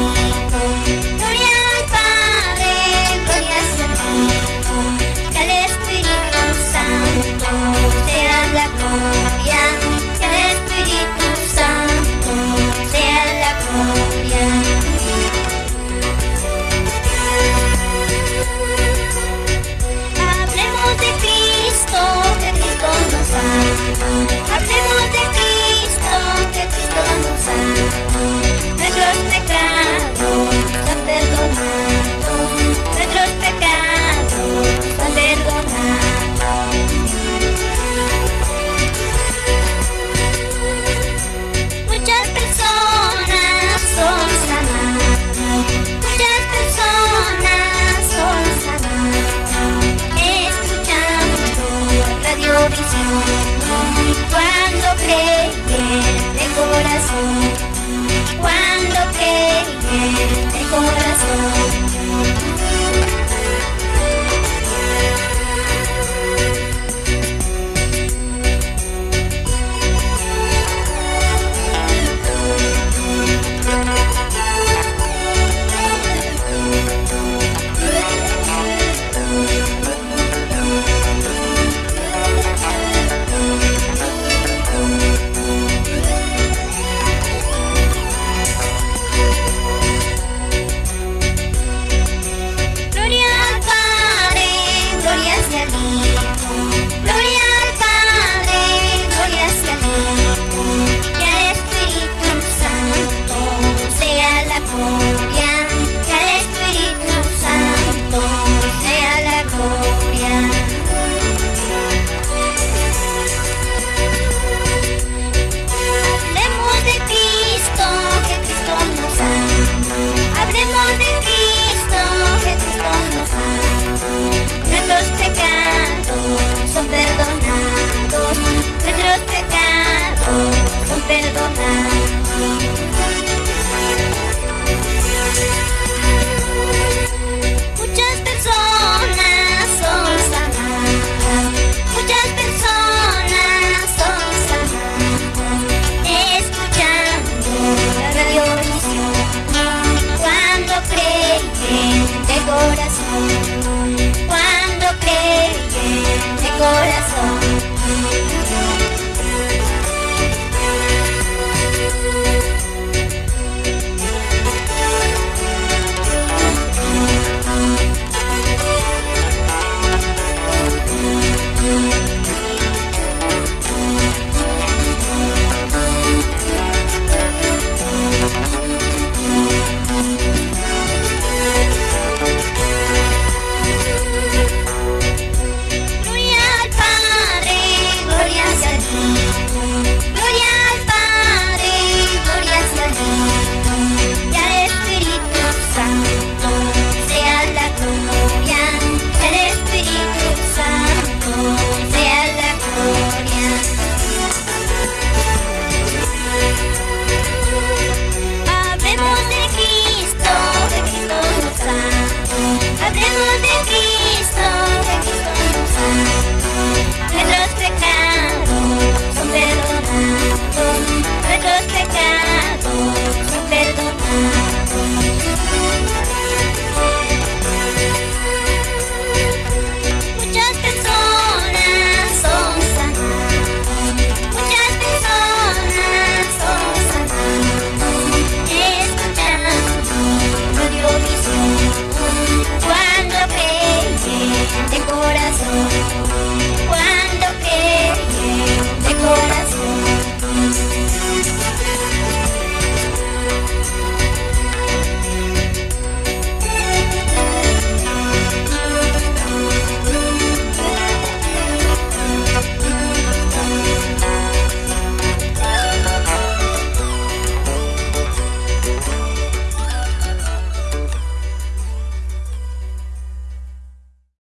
Oh, oh. Corazón,